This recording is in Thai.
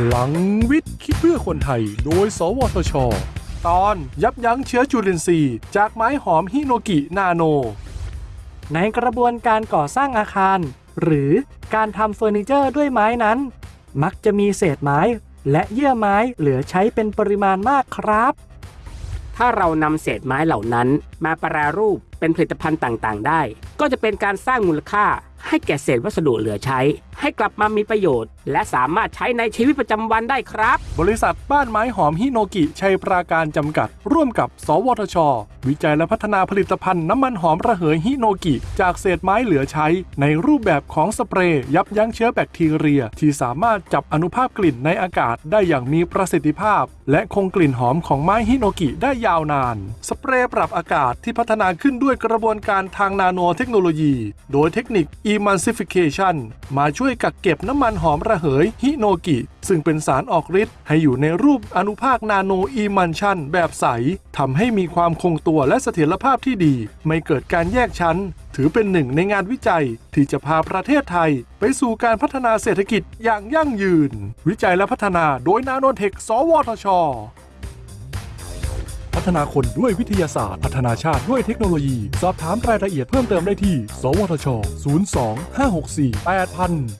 พลังวิทย์ คิดเพื่อคนไทย โดย สวทช ตอนยับยั้งเชื้อจุลินทรีย์ จากไม้หอมฮิโนกินาโน ในกระบวนการก่อสร้างอาคาร หรือการทำเฟอร์นิเจอร์ด้วยไม้นั้น มักจะมีเศษไม้ และเยื่อไม้เหลือใช้เป็นปริมาณมากครับ ถ้าเรานำเศษไม้เหล่านั้นมาแปรรูปเป็นผลิตภัณฑ์ต่างๆ ได้ ก็จะเป็นการสร้างมูลค่า ให้แก่เศษวัสดุเหลือใช้ ให้กลับมามีประโยชน์ และสามารถใช้ในชีวิตประจำวันได้ครับ บริษัทบ้านไม้หอมฮิโนกิชัยปราการจำกัด ร่วมกับ สวทช วิจัยและพัฒนาผลิตภัณฑ์น้ำมันหอมระเหยฮิโนกิ จากเศษไม้เหลือใช้ ในรูปแบบของสเปรย์ยับยั้งเชื้อแบคทีเรีย ที่สามารถจับอนุภาคกลิ่นในอากาศได้อย่างมีประสิทธิภาพ และคงกลิ่นหอมของไม้ฮิโนกิได้ยาวนาน สเปรย์ปรับอากาศที่พัฒนาขึ้นด้วย้วยกระบวนการทางนาโนเทคโนโลยี โดยเทคนิค Emulsification มาช่วยกักเก็บน้ำมันหอมระเหยฮิโนกิ ซึ่งเป็นสารออกฤทธิ์ให้อยู่ในรูปอนุภาคนาโนอีมันชันแบบใสทำให้มีความคงตัวและเสถียรภาพที่ดี ไม่เกิดการแยกชั้น ถือเป็นหนึ่งในงานวิจัย ที่จะพาประเทศไทย ไปสู่การพัฒนาเศรษฐกิจอย่างยั่งยืน วิจัยและพัฒนาโดยนาโนเทค สวทช ฒนาคนด้วยวิทยาศาสตร์ พัฒนาชาติด้วยเทคโนโลยี สอบถามรายละเอียดเพิ่มเติมได้ที่ สวทช 02 564 8000